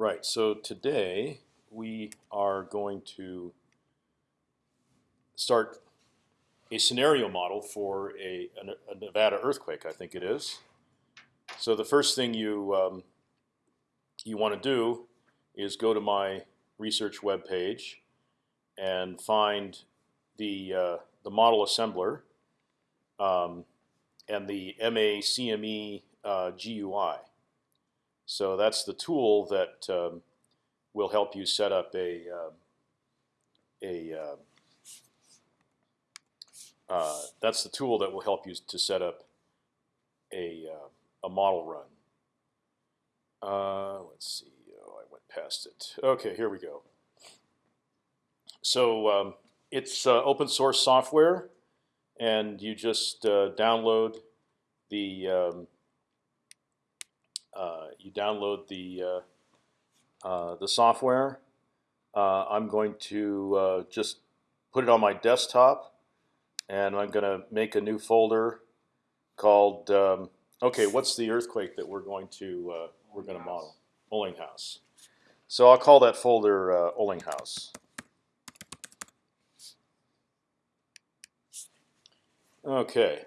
Right. So today we are going to start a scenario model for a, a, Nevada earthquake. I think it is. So the first thing you um, you want to do is go to my research web page and find the uh, the model assembler um, and the MACME uh, GUI. So that's the tool that um, will help you set up a uh, a uh, uh, that's the tool that will help you to set up a uh, a model run. Uh, let's see. Oh, I went past it. Okay, here we go. So um, it's uh, open source software, and you just download the um, you download the uh, uh, the software. Uh, I'm going to just put it on my desktop, and I'm going to make a new folder called. Um, okay, what's the earthquake that we're going to we're going to model? Olinghouse. So I'll call that folder uh. Okay.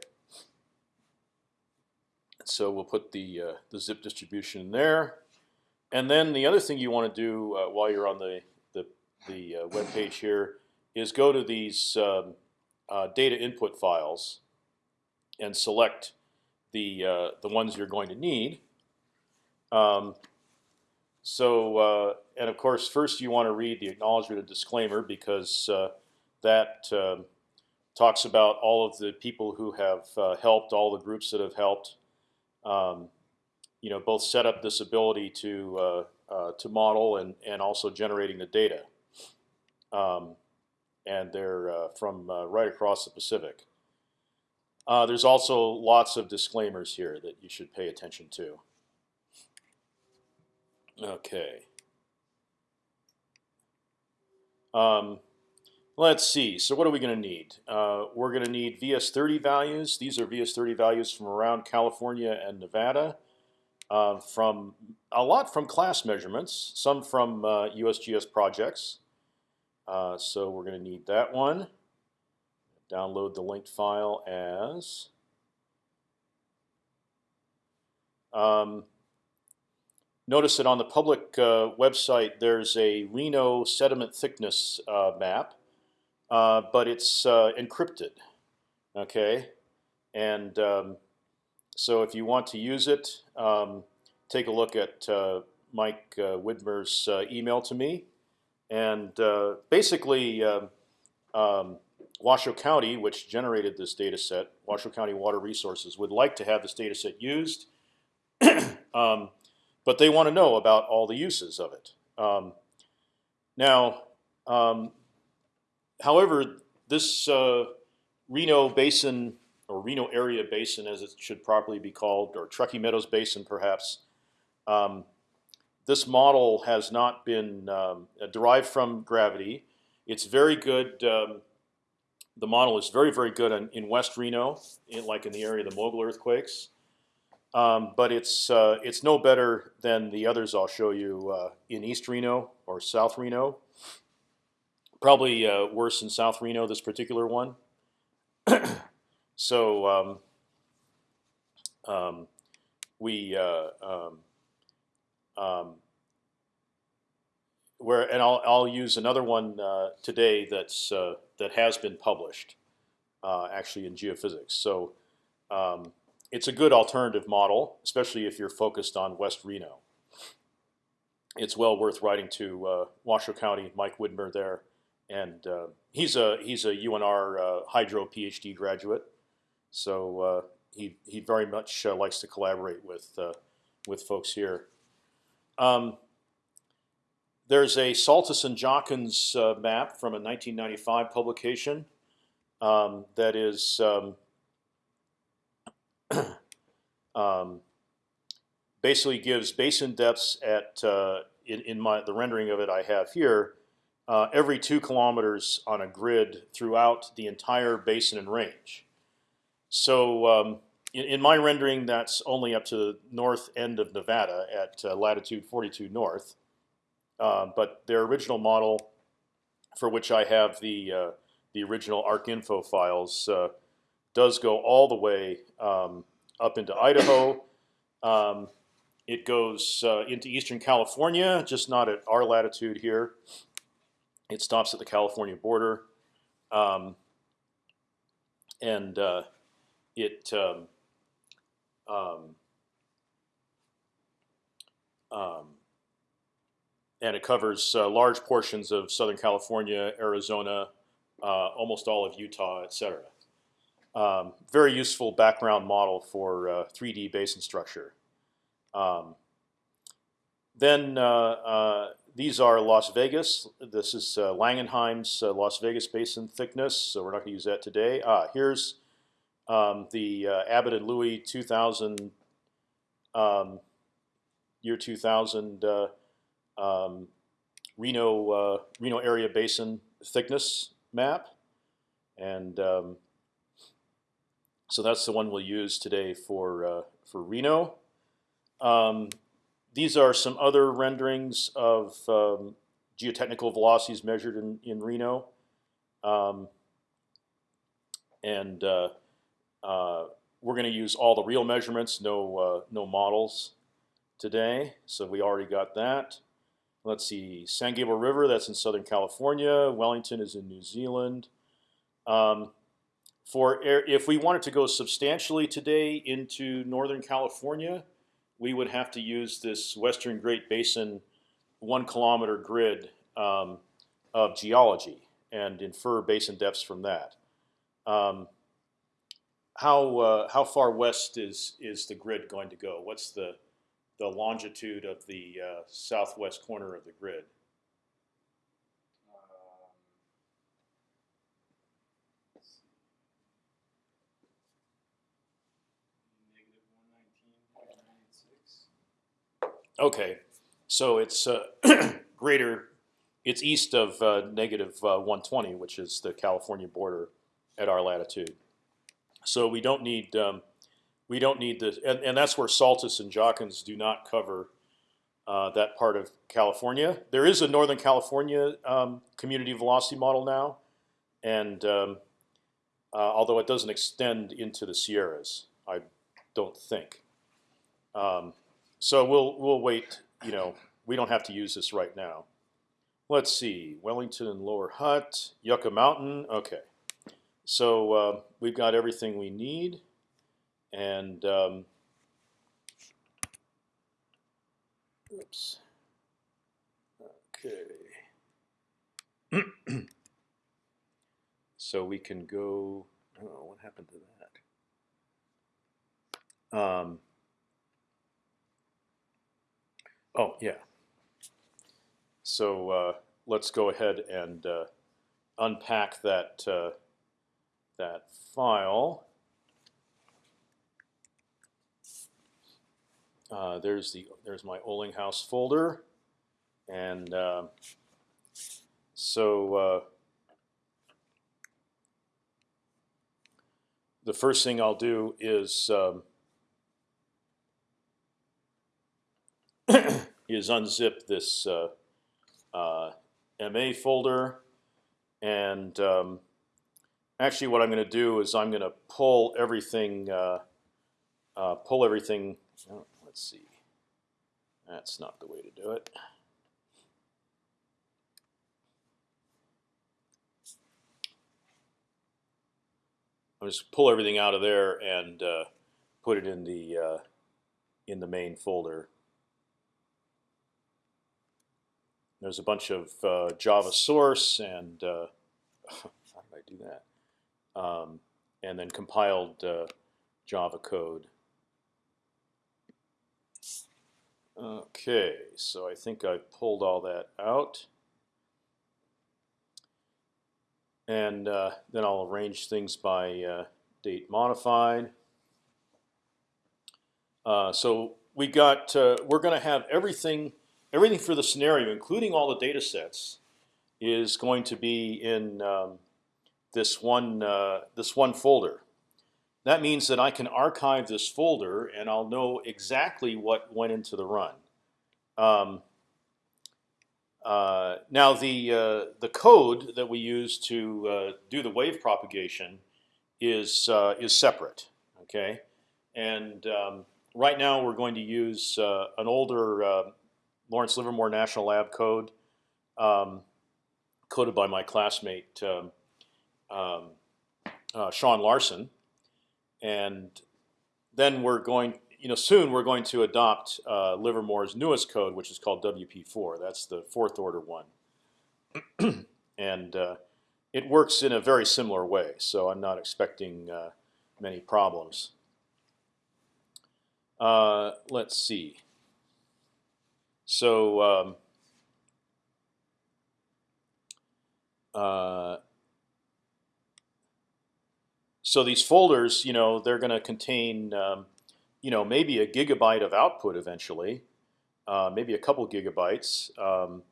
So we'll put the uh, the zip distribution in there, and then the other thing you want to do uh, while you're on the the the uh, web page here is go to these um, uh, data input files and select the uh, the ones you're going to need. Um, so, uh, and of course, first you want to read the acknowledgement and disclaimer because that um, talks about all of the people who have helped, all the groups that have helped. Um, you know, both set up this ability to uh, uh, to model and and also generating the data. Um, and they're uh, from right across the Pacific. there's also lots of disclaimers here that you should pay attention to. Okay. Um, let's see. So what are we going to need? Uh, we're going to need VS30 values. These are VS30 values from around California and Nevada. Uh, from a lot from class measurements, some from uh, USGS projects. Uh, so we're going to need that one. Download the linked file as. Um, Notice that on the public uh, website there's a Reno sediment thickness uh, map, but it's uh, encrypted. Okay, and um, so if you want to use it, um, take a look at uh, Mike uh, Widmer's email to me, and basically. Um, um, Washoe County, which generated this data set, Washoe County Water Resources, would like to have this data set used. um, but they want to know about all the uses of it. Um, now, um, however, this uh, Reno Basin or Reno Area Basin, as it should properly be called, or Truckee Meadows Basin, perhaps. Um, this model has not been um, derived from gravity. It's very good. Um, the model is very, very good in, in West Reno, in, like in the area of the Mogul earthquakes. Um, but it's uh, it's no better than the others I'll show you uh, in East Reno or South Reno. Probably uh, worse in South Reno, this particular one. so um, um, we uh, um, um, where and I'll I'll use another one uh, today that's uh, that has been published actually in geophysics. So. Um, it's a good alternative model, especially if you're focused on West Reno. It's well worth writing to uh, Washoe County, Mike Widmer there, and uh, he's a he's a UNR uh, hydro PhD graduate, so uh, he he very much uh, likes to collaborate with uh, with folks here. Um, there's a Saltus and Jachens map from a 1995 publication um, that is um, um, basically gives basin depths at uh, in, in my the rendering of it I have here uh, every two kilometers on a grid throughout the entire basin and range. So um, in, in, my rendering, that's only up to the north end of Nevada at uh, latitude 42 north, uh, but their original model, for which I have the uh, the original ArcInfo files, uh, does go all the way um, up into Idaho. Um, it goes uh, into eastern California, just not at our latitude here. It stops at the California border, um, and uh, it um, um, um, and it covers uh, large portions of Southern California, Arizona, uh, almost all of Utah, etc. Um, very useful background model for 3D uh, basin structure. Um, then uh, uh, these are Las Vegas. This is uh, Langenheim's Las Vegas basin thickness. So we're not going to use that today. Ah, here's um, the Abbott and Louie 2000 um, year 2000 uh, um, Reno uh, Reno area basin thickness map, and um, so that's the one we'll use today for uh, for Reno. Um, these are some other renderings of um, geotechnical velocities measured in, in Reno. Um, and uh, uh, we're going to use all the real measurements, no uh, no models today. So we already got that. Let's see, San Gabriel River, that's in Southern California. Wellington is in New Zealand. Um, for air, if we wanted to go substantially today into Northern California, we would have to use this Western Great Basin one kilometer grid um, of geology and infer basin depths from that. Um, how uh, how far west is is the grid going to go? What's the the longitude of the uh, southwest corner of the grid? Okay, so it's uh, greater. It's east of uh, negative, uh, 120, which is the California border at our latitude. So we don't need um, we don't need this, and, and that's where Saltus and Jachens do not cover uh, that part of California. There is a Northern California um, community velocity model now, and um, uh, although it doesn't extend into the Sierras, I don't think. Um, so we'll we'll wait. You know, we don't have to use this right now. Let's see, Wellington Lower Hutt, Yucca Mountain. Okay, so uh, we've got everything we need, and um, oops. Okay. so we can go. Oh, what happened to that? Um, Oh yeah. So uh, let's go ahead and uh, unpack that uh, that file. Uh, there's the there's my Olinghouse folder, and uh, so uh, the first thing I'll do is um, is unzip this uh, uh, MA folder, and um, actually, what I'm going to do is I'm going to pull everything, uh, pull everything. Oh, let's see, that's not the way to do it. I'll just pull everything out of there and uh, put it in the uh, in the main folder. There's a bunch of uh, Java source and uh, how did I do that? Um, and then compiled uh, Java code. Okay, so I think I pulled all that out. And uh, then I'll arrange things by uh, date modified. Uh, so we got we're going to have everything everything for the scenario, including all the data sets, is going to be in um, this one uh, this one folder. That means that I can archive this folder, and I'll know exactly what went into the run. Um, Uh, now the uh, the code that we use to uh, do the wave propagation is uh, is separate. Okay, and um, right now we're going to use uh, an older Lawrence Livermore National Lab code, um, coded by my classmate um, um Shawn Larsen, and then we're going you know, soon we're going to adopt uh, Livermore's newest code, which is called WP4. That's the fourth order one, and uh, it works in a very similar way. So I'm not expecting uh, many problems. Uh, let's see. So. Um, uh, so these folders, you know, they're going to contain um, you know, maybe a gigabyte of output eventually, uh, maybe a couple gigabytes. Um,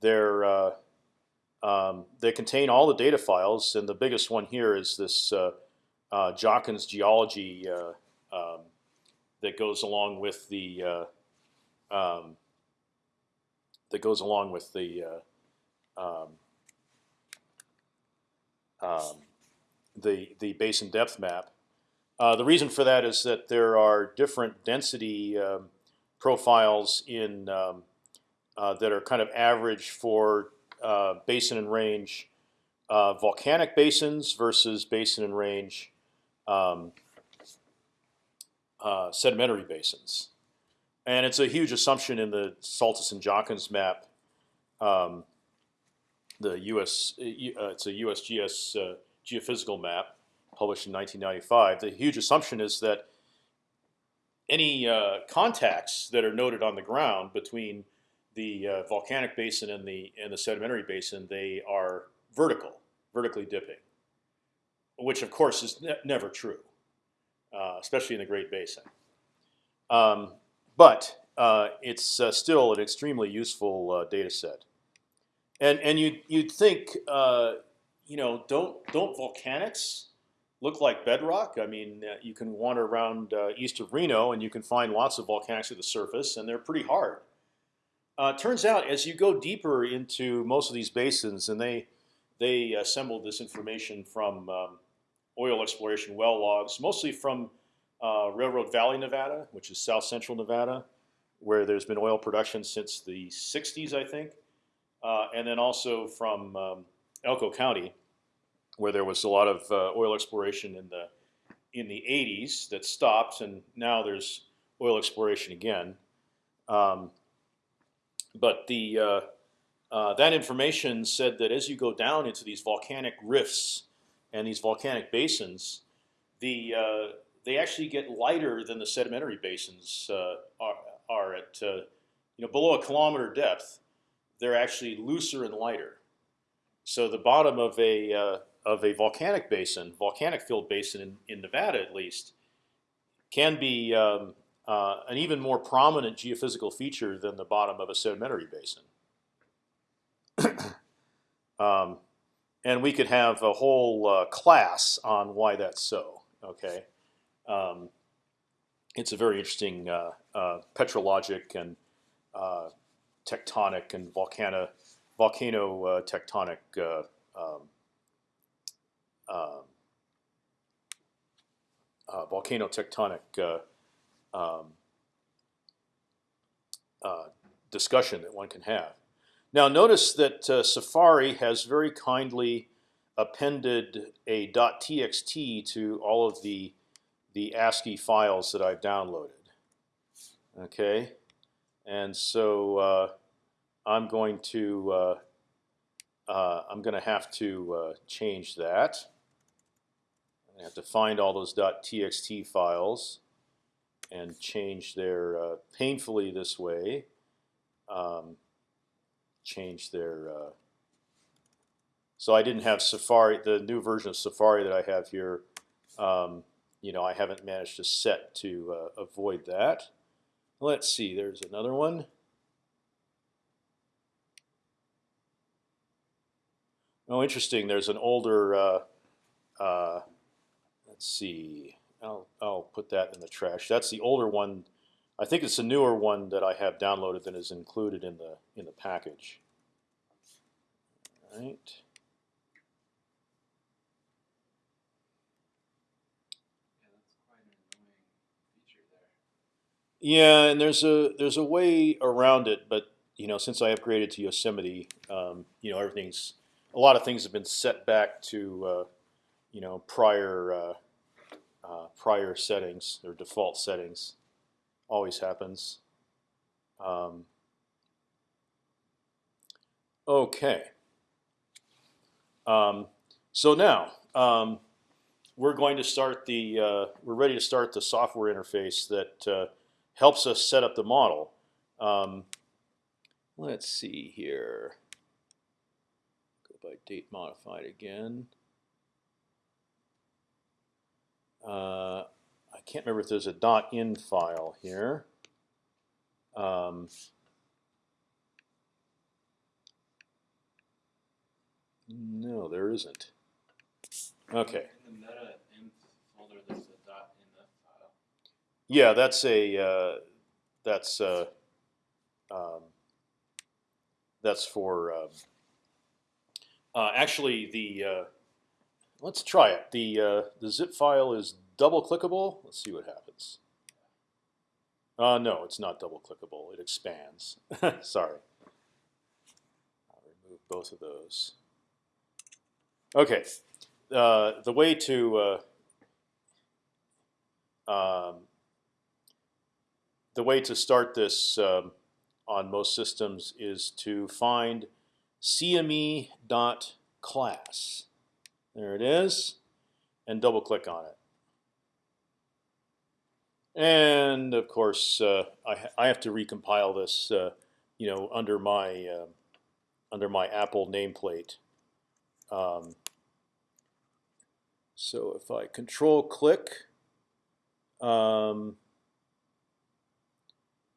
they're uh, um, they contain all the data files, and the biggest one here is this uh, uh Jachens geology uh, um, that goes along with the uh, um, that goes along with the um, um, the the basin depth map. Uh, the reason for that is that there are different density um, profiles in um, uh, that are kind of average for uh, basin and range uh, volcanic basins versus basin and range um, uh, sedimentary basins. And it's a huge assumption in the Saltus and Jachens map. Um, the U.S. it's a USGS geophysical map published in 1995, the huge assumption is that any uh, contacts that are noted on the ground between the uh, volcanic basin and the and the sedimentary basin, they are vertical, vertically dipping, which of course is ne never true, uh, especially in the Great Basin. Um, but uh, it's uh, still an extremely useful uh, data set, and and you you'd think you know don't don't volcanics look like bedrock. I mean, you can wander around east of Reno and you can find lots of volcanics at the surface, and they're pretty hard. Uh, turns out, as you go deeper into most of these basins, and they they assembled this information from um, oil exploration well logs, mostly from uh, Railroad Valley, Nevada, which is south central Nevada, where there's been oil production since the 60s, I think, uh, and then also from um, Elko County, where there was a lot of uh, oil exploration in the in the 80s that stopped, and now there's oil exploration again. Um, but the uh, uh, that information said that as you go down into these volcanic rifts and these volcanic basins, the uh, they actually get lighter than the sedimentary basins uh, are, are at uh, you know below a kilometer depth. They're actually looser and lighter. So the bottom of a of a volcanic basin, volcanic filled basin in, in Nevada at least, can be um, uh, an even more prominent geophysical feature than the bottom of a sedimentary basin. um, and we could have a whole uh, class on why that's so. Okay, um, it's a very interesting uh, uh petrologic and uh, tectonic and volcano volcano uh, tectonic um, um, uh, volcano-tectonic uh, um, uh, discussion that one can have. Now, notice that uh, Safari has very kindly appended a .txt to all of the the ASCII files that I've downloaded. Okay, and so uh, I'm going to uh, uh, I'm going to have to uh, change that. I have to find all those .txt files and change their uh, painfully this way. Um, change their. Uh, so I didn't have Safari, the new version of Safari that I have here. Um, you know, I haven't managed to set to uh, avoid that. Let's see. There's another one. Oh, interesting. There's an older uh, uh, Let's see. I'll I'll put that in the trash. That's the older one. I think it's a newer one that I have downloaded that is included in the in the package. right. Yeah, that's quite an annoying feature there. Yeah, and there's a there's a way around it, but you know, since I upgraded to Yosemite, um, you know, everything's a lot of things have been set back to uh, you know prior uh, uh, prior settings or default settings. Always happens. Um, okay. Um, so now um, we're going to start the uh, we're ready to start the software interface that uh, helps us set up the model. Um, let's see here. Go by date modified again. Uh, I can't remember if there's a .in file here. Um, no, there isn't. Okay. In the meta inf folder, there's a dot .inf file. Yeah, that's a uh, that's uh, um, that's for um, uh, actually the uh, let's try it. The uh, the zip file is double clickable. Let's see what happens. Uh, no, it's not double clickable. It expands. Sorry. I'll remove both of those. Okay. Uh, the way to um, the way to start this um, on most systems is to find CME dot class. There it is, and double click on it. And of course, uh, I, I have to recompile this, uh, you know, under my uh, under my Apple nameplate. Um, so if I control click, um,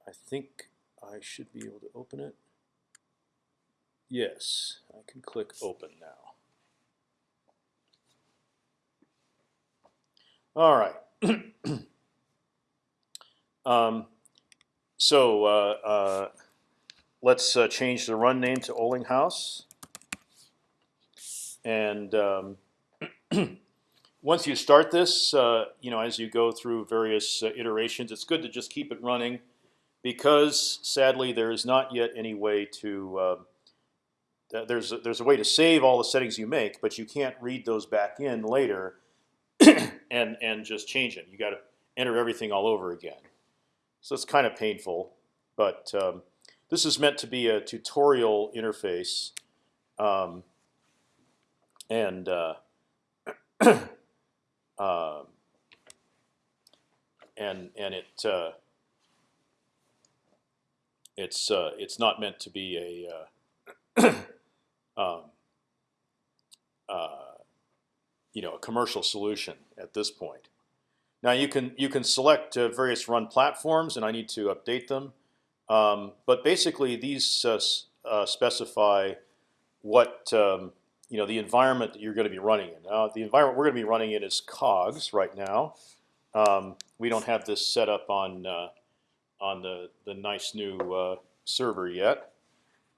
I think I should be able to open it. Yes, I can click open now. All right. um, so uh, uh, let's uh, change the run name to Olinghouse. And um, once you start this, uh, you know, as you go through various uh, iterations, it's good to just keep it running, because sadly there is not yet any way to. Uh, there's a, there's a way to save all the settings you make, but you can't read those back in later, and and just change it. You got to enter everything all over again. So it's kind of painful, but um, this is meant to be a tutorial interface, um, and. Uh, um, and and it uh, it's uh, it's not meant to be a uh, um, uh, you know a commercial solution at this point. Now you can you can select uh, various run platforms, and I need to update them. Um, but basically, these specify what um, you know the environment that you're going to be running in. Now, the environment we're going to be running in is Cogs right now. Um, we don't have this set up on uh, on the the nice new uh, server yet,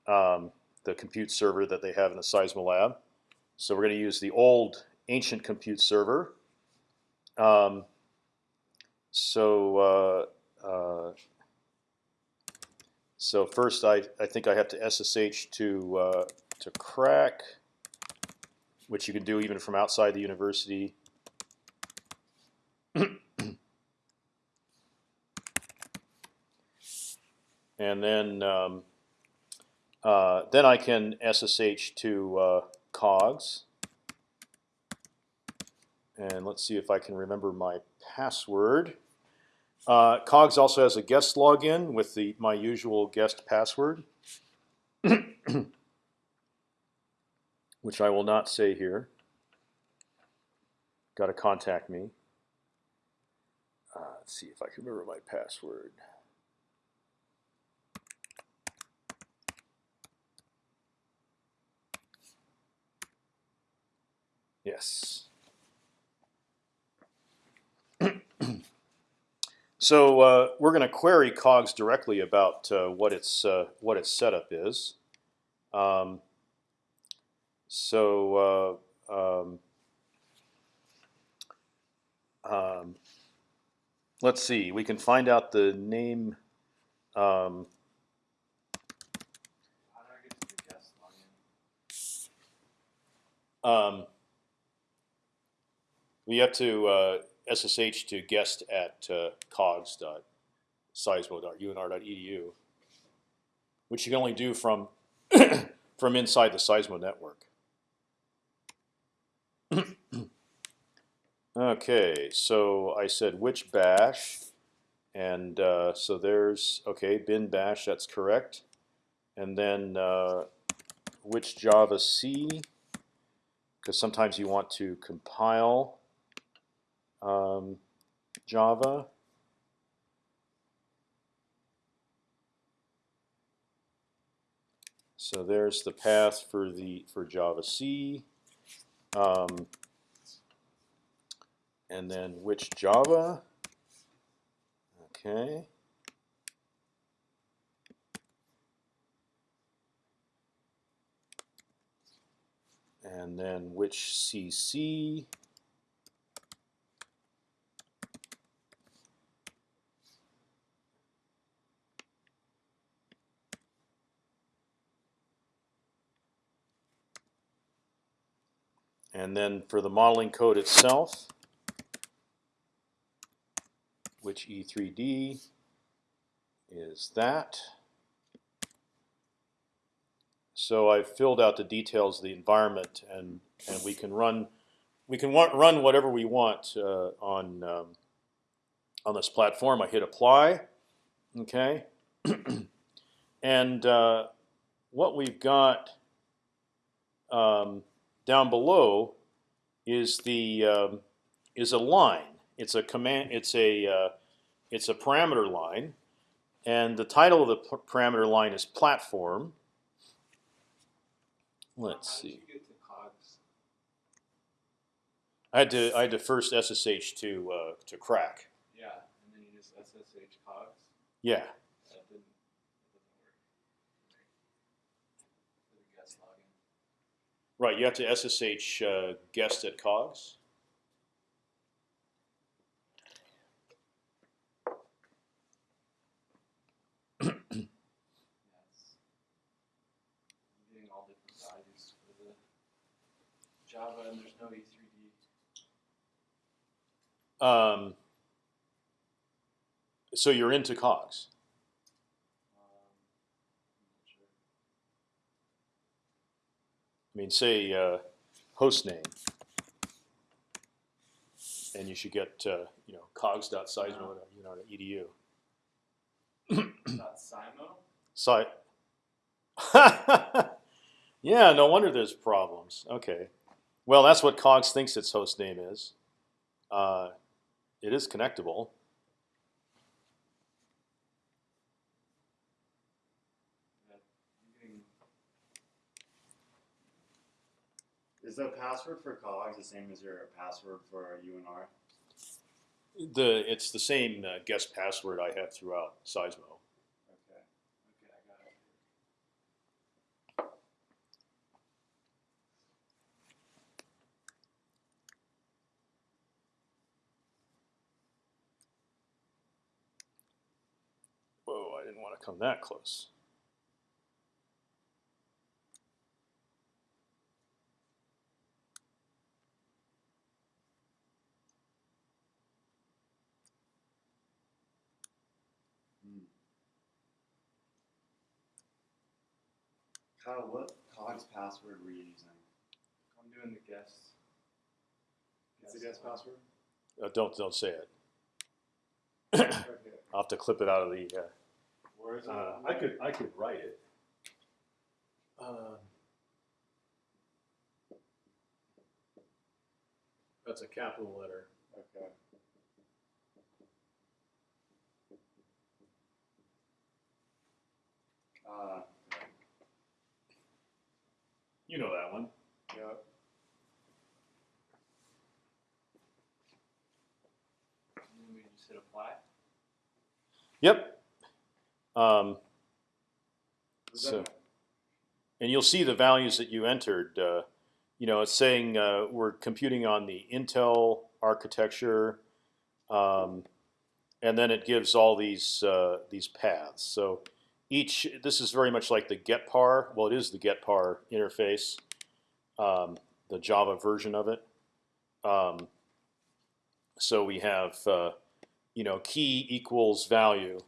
um, the compute server that they have in the Seismolab. So we're going to use the old ancient compute server. Um, so uh, uh, so first, I I think I have to SSH to uh, to crack which you can do even from outside the university. And then um, uh, then I can SSH to uh, COGS. And let's see if I can remember my password. Uh, COGS also has a guest login with the my usual guest password. which I will not say here. Got to contact me. Uh, let's see if I can remember my password. Yes. so uh, we're going to query Cogs directly about uh, what its uh, what its setup is. Um, So uh, um, um, let's see. We can find out the name. Um, How do I get to the guest login? um, we have to uh, SSH to guest at uh, cogs.seismo.unr.edu, which you can only do from from inside the Seismo network. okay, so I said which bash, and uh, so there's okay bin bash. That's correct, and then uh, which Java C, because sometimes you want to compile um, Java. So there's the path for the for Java C, um, and then which Java. Okay. And then which CC. And then for the modeling code itself, which E3D is that. So I've filled out the details of the environment, and and we can run we can run whatever we want uh, on um, on this platform. I hit apply, okay, and uh, what we've got um, down below is the um, is a line. It's a command. It's a uh, it's a parameter line, and the title of the parameter line is platform. Let's see. you get to cogs? I had to I had to first SSH to uh, to crack. Yeah, and then you just SSH cogs. Yeah. That didn't. That doesn't work. For the guest login. Right. You have to SSH uh, guest at cogs. Yes. I'm getting all different values for the Java, and there's no E E3D. Um, so you're into cogs. Um, I'm not sure. I mean, say uh, host name, and you should get uh, you know cogs.seismo.edu. Not Simo? Site. yeah, no wonder there's problems. Okay, well that's what Cogs thinks its host name is. Uh, it is connectable. That, I'm getting, Is the password for cogs the same as your password for UNR? The it's the same uh, guest password I have throughout Seismo. Okay. okay, I got it. Whoa, I didn't want to come that close. Kyle, what cogs password were you using? I'm doing the guest. What's the guest password? Uh, don't don't say it. I'll have to clip it out of the. Uh, Where is it? Uh, I could I could write it. Um, that's a capital letter. Okay. Uh, You know that one. yeah. And then we just hit apply. Yep. Um, So- and you'll see the values that you entered. Uh, you know, it's saying uh, we're computing on the Intel architecture, um, and then it gives all these uh, these paths. So each this is very much like the getPar. Well, it is the getPar interface, um, the Java version of it. Um, so we have uh, you know key equals value,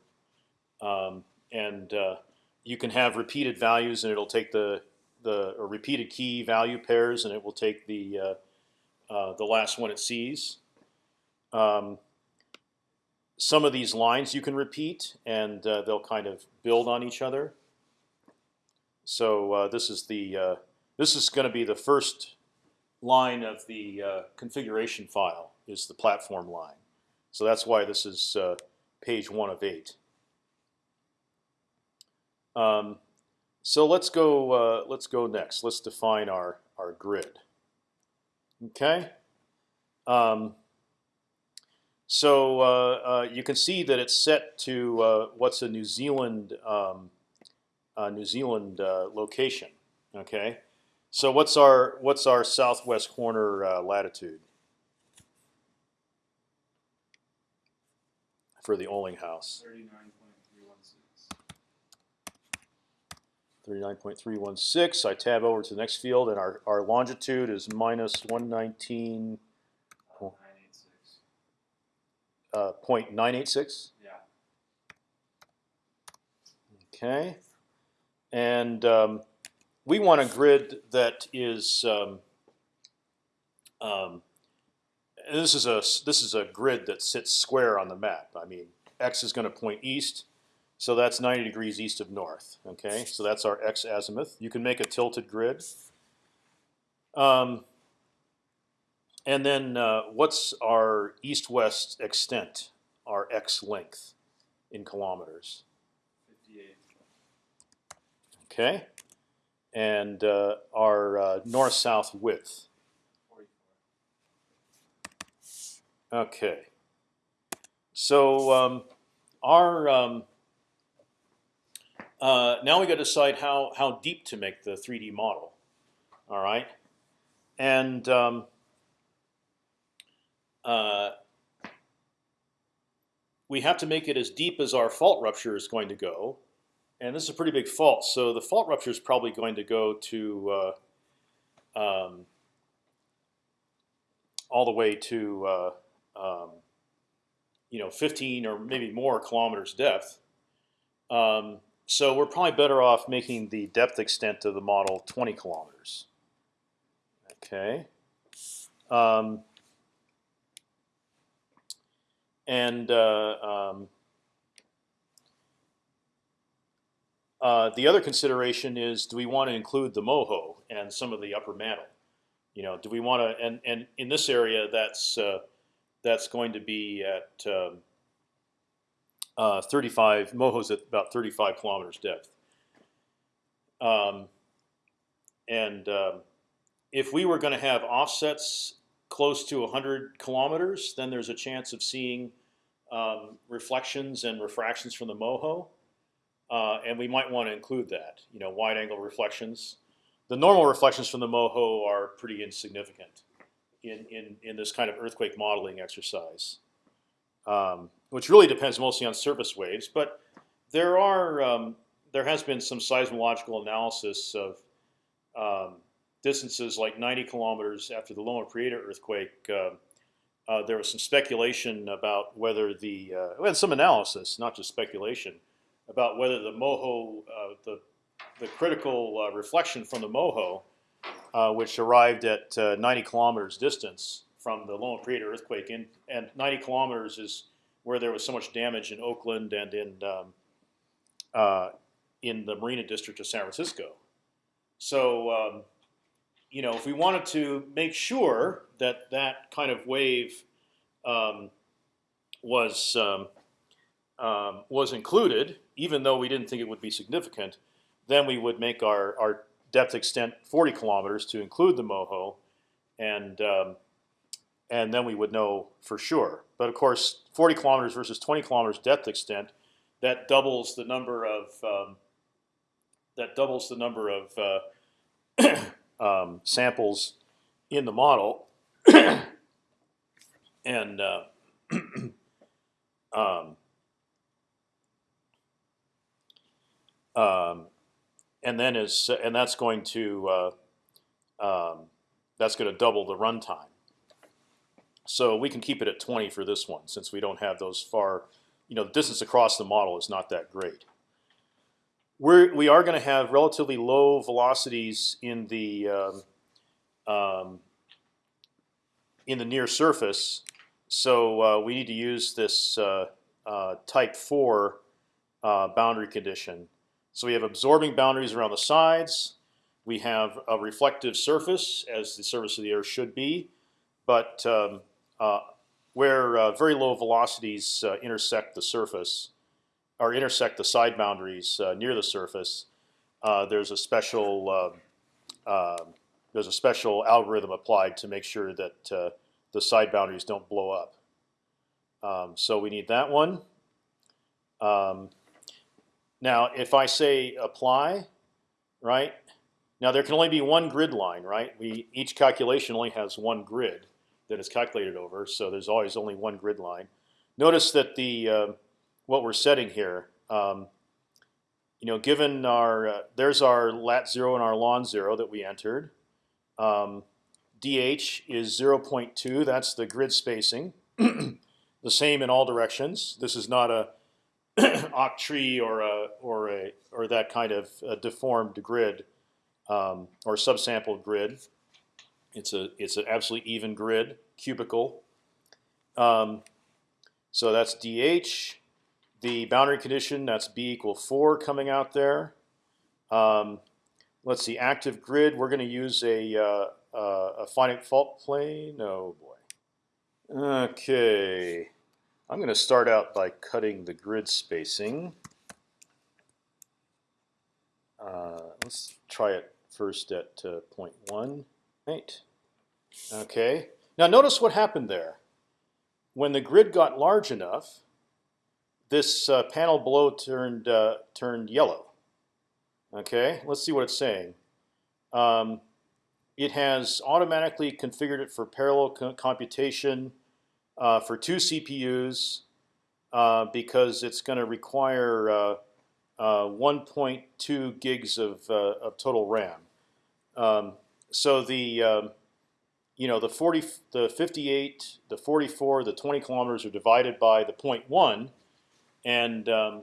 um, and uh, you can have repeated values, and it'll take the the repeated key value pairs, and it will take the uh, uh, the last one it sees. Um, some of these lines you can repeat, and uh, they'll kind of build on each other. So uh, this is the uh, this is going to be the first line of the uh, configuration file is the platform line. So that's why this is uh, page one of eight. Um, so let's go. Uh, let's go next. Let's define our our grid. Okay. Um, so uh, uh, you can see that it's set to uh, what's a New Zealand um, New Zealand location. Okay. So what's our what's our southwest corner latitude for the Olinghouse? Thirty-nine point three one six. 39.316. I tab over to the next field, and our, our longitude is minus 119.986. Nine eight six. Uh, 0.986. Yeah. Okay, and um, we want a grid that is. Um, um, this is a this is a grid that sits square on the map. I mean, x is going to point east, so that's 90 degrees east of north. Okay, so that's our x azimuth. You can make a tilted grid. Um, and then uh, what's our east-west extent, our x length in kilometers? Fifty-eight. Okay, and uh, our uh, north-south width. Forty-four. Okay. So um, our um, uh, now we got to decide how how deep to make the 3D model. All right, and um, uh, we have to make it as deep as our fault rupture is going to go, and this is a pretty big fault. So the fault rupture is probably going to go to uh, um, all the way to uh, um, you know 15 or maybe more kilometers depth. Um, so we're probably better off making the depth extent of the model 20 kilometers. Okay. And uh, um, uh, the other consideration is: Do we want to include the moho and some of the upper mantle? You know, do we want to? And and in this area, that's uh, that's going to be at um, uh, 35 moho's at about 35 kilometers depth. Um, and um, if we were going to have offsets close to 100 kilometers, then there's a chance of seeing um, reflections and refractions from the moho, uh, and we might want to include that. You know, wide-angle reflections. The normal reflections from the moho are pretty insignificant in in in this kind of earthquake modeling exercise, um, which really depends mostly on surface waves. But there are um, there has been some seismological analysis of um, distances like 90 kilometers after the Loma Prieta earthquake. Uh, uh, there was some speculation about whether the uh, and some analysis, not just speculation, about whether the moho, uh, the the critical uh, reflection from the moho, uh, which arrived at 90 kilometers distance from the Loma Prieta earthquake, in, and 90 kilometers is where there was so much damage in Oakland and in um, in the Marina District of San Francisco. So um, you know, if we wanted to make sure that that kind of wave um, was um, um, was included, even though we didn't think it would be significant, then we would make our, our depth extent 40 kilometers to include the moho, and um, and then we would know for sure. But of course, 40 kilometers versus 20 kilometers depth extent, that doubles the number of um, that doubles the number of uh, um, samples in the model, and uh, um, um, and then is and that's going to uh, um, that's going to double the runtime. So we can keep it at 20 for this one since we don't have those far. You know, the distance across the model is not that great. We're, we are going to have relatively low velocities in the um, um, in the near surface, so uh, we need to use this uh, uh, type four uh, boundary condition. So we have absorbing boundaries around the sides. We have a reflective surface, as the surface of the Earth should be, but um, uh, where uh, very low velocities intersect the surface or intersect the side boundaries uh, near the surface, uh, there's a special um, um, there's a special algorithm applied to make sure that uh, the side boundaries don't blow up. Um, so we need that one. Um, now, if I say apply, right? Now there can only be one grid line, right? We each calculation only has one grid that is calculated over, so there's always only one grid line. Notice that the uh, what we're setting here, um, you know, given our uh, there's our lat zero and our lon zero that we entered. Um, dh is 0.2. That's the grid spacing. the same in all directions. This is not a octree or a or a or that kind of deformed grid um, or subsampled grid. It's a it's an absolutely even grid, cubical. Um, so that's dh. The boundary condition that's b equal four coming out there. Um, let's see, active grid. We're going to use a uh, uh, a finite fault plane. Oh boy. Okay. I'm going to start out by cutting the grid spacing. Uh, let's try it first at uh, 0.1. Right. Okay. Now notice what happened there. When the grid got large enough, this uh, panel below turned uh, turned yellow. Okay. Let's see what it's saying. Um, it has automatically configured it for parallel co computation uh, for two CPUs uh, because it's going to require uh, uh, 1.2 gigs of, of total RAM. Um, so the um, you know the 40, the 58, the 44, the 20 kilometers are divided by the 0.1, and um,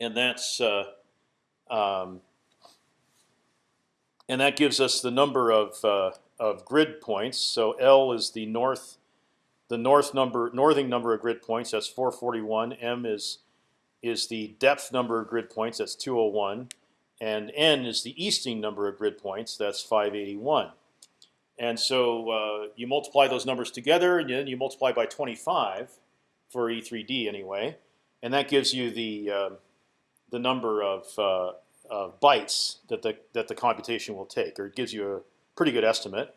and that's uh, um, and that gives us the number of of grid points. So L is the north the north number, northing number of grid points. That's 441. M is is the depth number of grid points. That's 201, and N is the easting number of grid points. That's 581. And so uh, you multiply those numbers together, and then you multiply by 25 for E3D anyway, and that gives you the uh, the number of, uh, of bytes that the that the computation will take, or it gives you a pretty good estimate.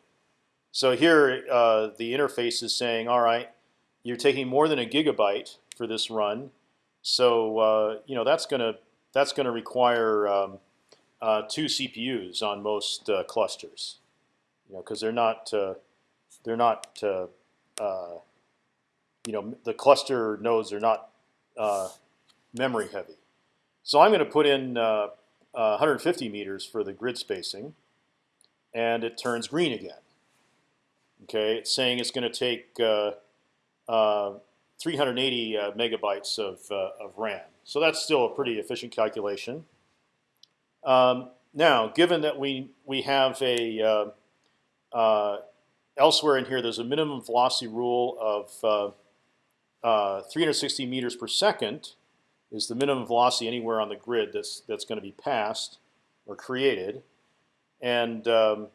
So here, uh, the interface is saying, all right, you're taking more than a gigabyte for this run, so uh, you know that's gonna that's gonna require um, uh, two CPUs on most uh, clusters, you know, because they're not they're not you know the cluster nodes are not memory heavy. So I'm going to put in 150 meters for the grid spacing, and it turns green again. Okay, it's saying it's going to take uh, uh, 380 uh, megabytes of, uh, of RAM. So that's still a pretty efficient calculation. Um, now, given that we we have a uh, uh, elsewhere in here, there's a minimum velocity rule of 360 meters per second is the minimum velocity anywhere on the grid that's that's going to be passed or created, and um,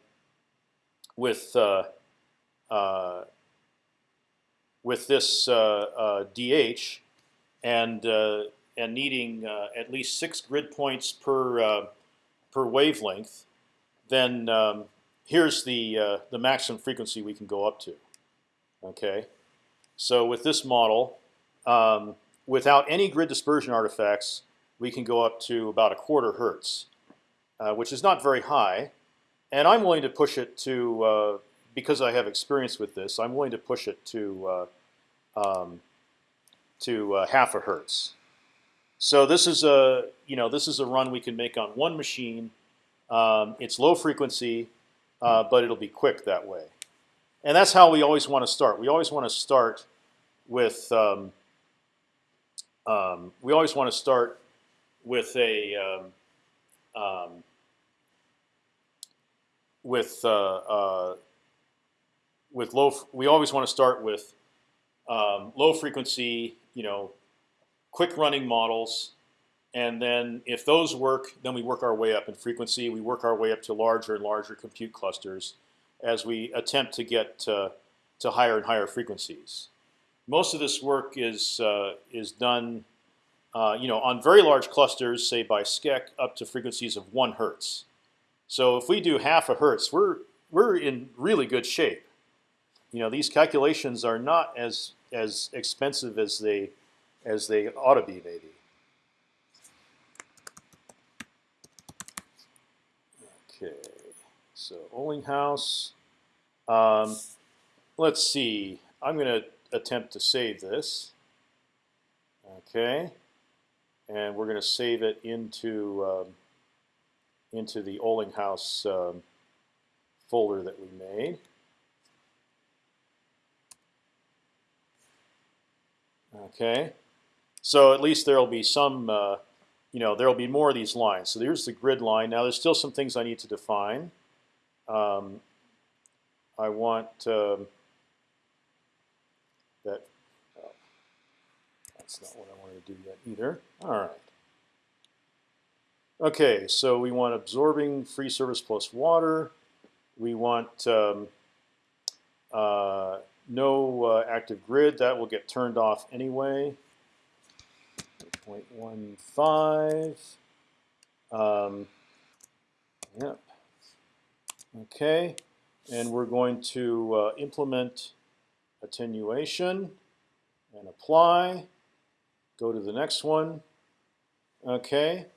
with uh, with this uh, DH uh, and and needing at least six grid points per per wavelength, then um, here's the the maximum frequency we can go up to. Okay, so with this model, um, without any grid dispersion artifacts, we can go up to about a quarter hertz, uh, which is not very high. and I'm willing to push it to uh, because I have experience with this. I'm willing to push it to uh, um, to uh, half a hertz. So this is a you know this is a run we can make on one machine. Um, it's low frequency, uh, but it'll be quick that way. And that's how we always want to start. We always want to start with um, um, we always want to start with a um, um, with uh, uh, with low. We always want to start with um, low frequency, you know, quick running models, and then if those work, then we work our way up in frequency. We work our way up to larger and larger compute clusters as we attempt to get to higher and higher frequencies. Most of this work is uh, is done, uh, you know, on very large clusters, say by SCEC, up to frequencies of one hertz. So if we do half a hertz, we're we're in really good shape. You know, these calculations are not as as expensive as they as they ought to be, maybe. Okay, so Olinghouse. Um, let's see. I'm going to attempt to save this. Okay, and we're going to save it into um, into the Olinghouse um, folder that we made. Okay, so at least there will be some, uh, you know, there will be more of these lines. So there's the grid line. Now there's still some things I need to define. Um, I want um, that. Oh, that's not what I wanted to do yet either. All right. Okay, so we want absorbing free service plus water. We want um, uh, no uh, active grid. That will get turned off anyway. 0.15. Um, yep. Okay, and we're going to uh, implement attenuation and apply. Go to the next one. Okay.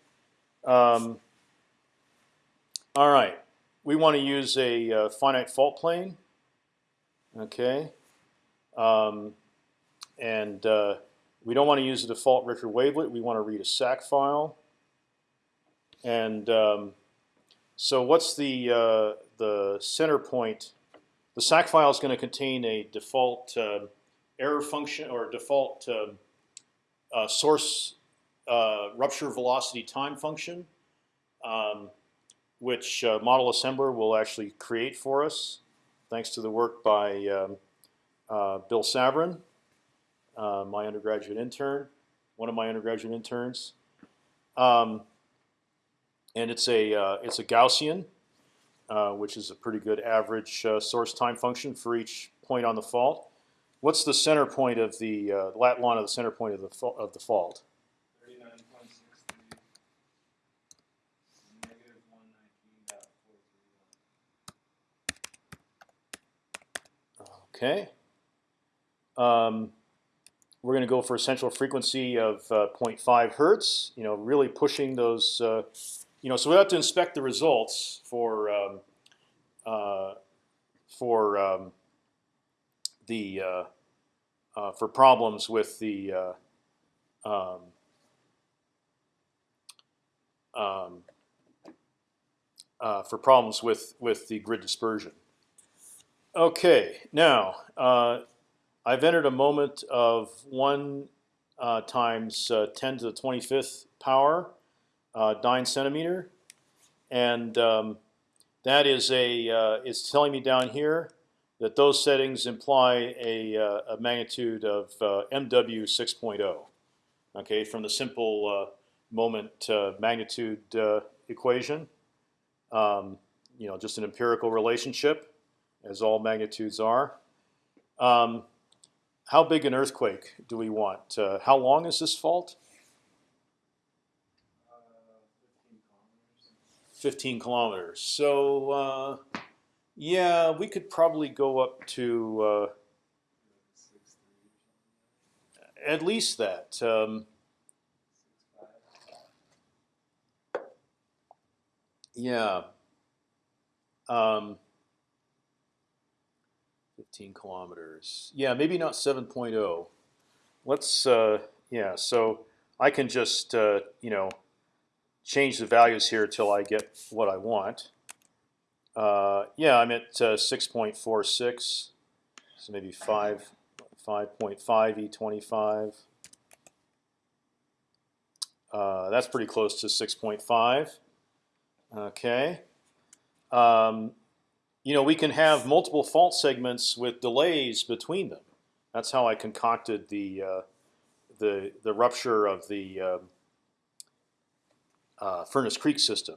Um, all right. We want to use a uh, finite fault plane. Okay. Um, and uh, we don't want to use the default Ricker wavelet. We want to read a SAC file. And um, so, what's the uh, the center point? The SAC file is going to contain a default uh, error function or default um, uh, source uh, rupture velocity time function, um, which uh, Model Assembler will actually create for us thanks to the work by um, uh, Bill Savran, uh, my undergraduate intern, one of my undergraduate interns. Um, and it's a uh, it's a Gaussian, which is a pretty good average uh, source time function for each point on the fault. What's the center point of the uh, lat long of the center point of the of the fault? Okay. Um, we're going to go for a central frequency of uh, 0.5 hertz. You know, really pushing those. Uh, you know, so we have to inspect the results for um, uh, for um, the uh, uh, for problems with the uh, um, um, uh, for problems with with the grid dispersion. Okay, now uh, I've entered a moment of one times 10 to the 25th power uh, dyne centimeter, and um, that is a uh, it's telling me down here that those settings imply a, uh, a magnitude of MW 6.0. Okay, from the simple moment magnitude equation, um, you know, just an empirical relationship as all magnitudes are. Um, how big an earthquake do we want? Uh, how long is this fault? Uh, fifteen kilometers. 15 kilometers. So uh, yeah, we could probably go up to uh, at least that. Um, yeah. Um, 15 kilometers. Yeah, maybe not 7.0. Let's, uh, yeah, so I can just, uh, you know, change the values here till I get what I want. Uh, yeah, I'm at uh, 6.46, so maybe 5, 5.5 E25. Uh, that's pretty close to 6.5. Okay. Um, you know, we can have multiple fault segments with delays between them. That's how I concocted the uh, the the rupture of the um, uh, Furnace Creek system.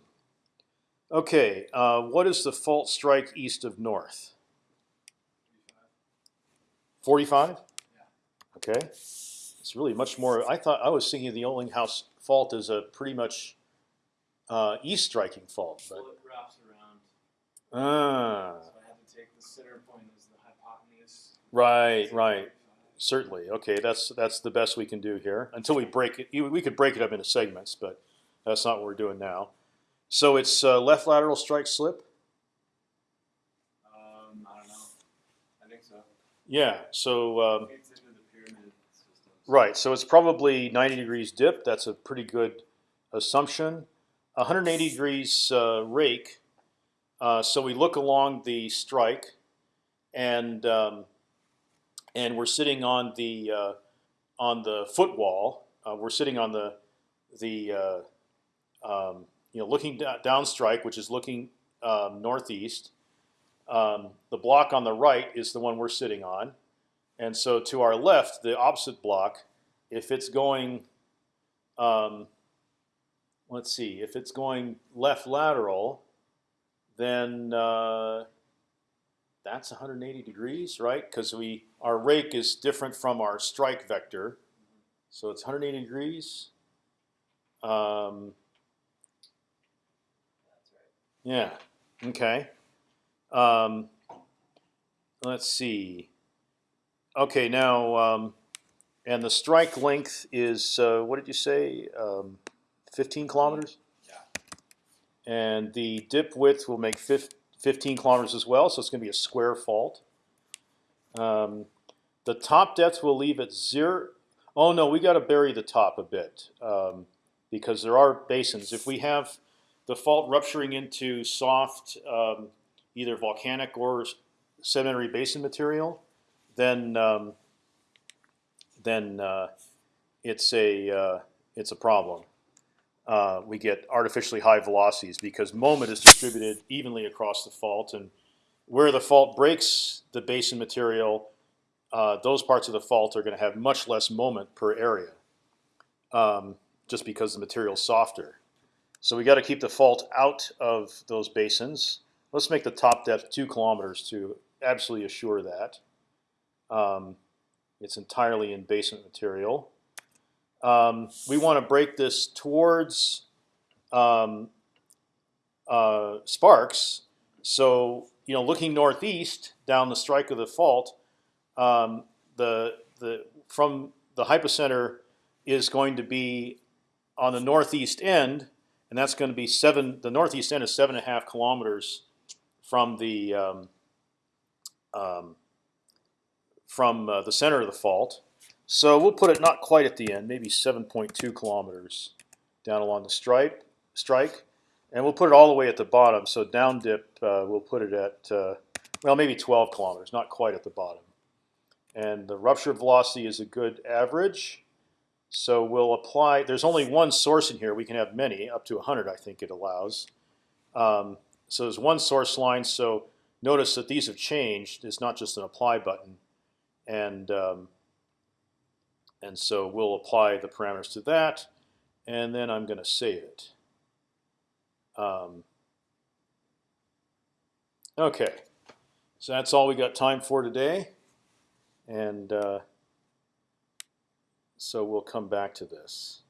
Okay, uh, what is the fault strike east of north? Forty-five. Okay, it's really much more. I thought I was thinking of the Olinghouse fault as a pretty much uh, east striking fault, but Well, it wraps around, ah, so I to take the center point as the hypotenuse. right, right. Certainly. Okay, that's that's the best we can do here until we break it. We could break it up into segments, but that's not what we're doing now. So it's uh, left lateral strike slip. Um, I don't know. I think so. Yeah. So um, It's into the right. So it's probably 90 degrees dip. That's a pretty good assumption. 180 degrees uh, rake. Uh, so we look along the strike, and um, and we're sitting on the uh, on the footwall. Uh, we're sitting on the the uh, um, you know looking down strike, which is looking um, northeast. Um, the block on the right is the one we're sitting on, and so to our left, the opposite block, if it's going, um, let's see, if it's going left lateral, then uh, that's 180 degrees, right? Because we our rake is different from our strike vector, so it's 180 degrees. Um. Yeah. Okay. Um, let's see. Okay, now, um, and the strike length is uh, what did you say? Um, 15 kilometers. Yeah. And the dip width will make fif 15 kilometers as well, so it's going to be a square fault. Um, the top depth will leave at zero. Oh no, we got to bury the top a bit um, because there are basins. If we have the fault rupturing into soft, um, either volcanic or sedimentary basin material, then um, then uh, it's a uh, it's a problem. Uh, we get artificially high velocities because moment is distributed evenly across the fault, and where the fault breaks the basin material, uh, those parts of the fault are going to have much less moment per area, um, just because the material is softer. So we got to keep the fault out of those basins. Let's make the top depth two kilometers to absolutely assure that. Um, it's entirely in basement material. Um, we want to break this towards um, uh, sparks. So you know, looking northeast down the strike of the fault, um, the the from the hypocenter is going to be on the northeast end, and that's going to be seven. The northeast end is seven and a half kilometers from the um, um, from uh, the center of the fault. So we'll put it not quite at the end, maybe 7.2 kilometers down along the stripe strike, and we'll put it all the way at the bottom. So down dip, uh, we'll put it at uh, well, maybe 12 kilometers, not quite at the bottom. And the rupture velocity is a good average. So we'll apply. There's only one source in here. We can have many, up to 100, I think it allows. Um, so there's one source line. So notice that these have changed. It's not just an apply button, and um, and so we'll apply the parameters to that, and then I'm going to save it. Um, okay, so that's all we got time for today, and uh, so we'll come back to this.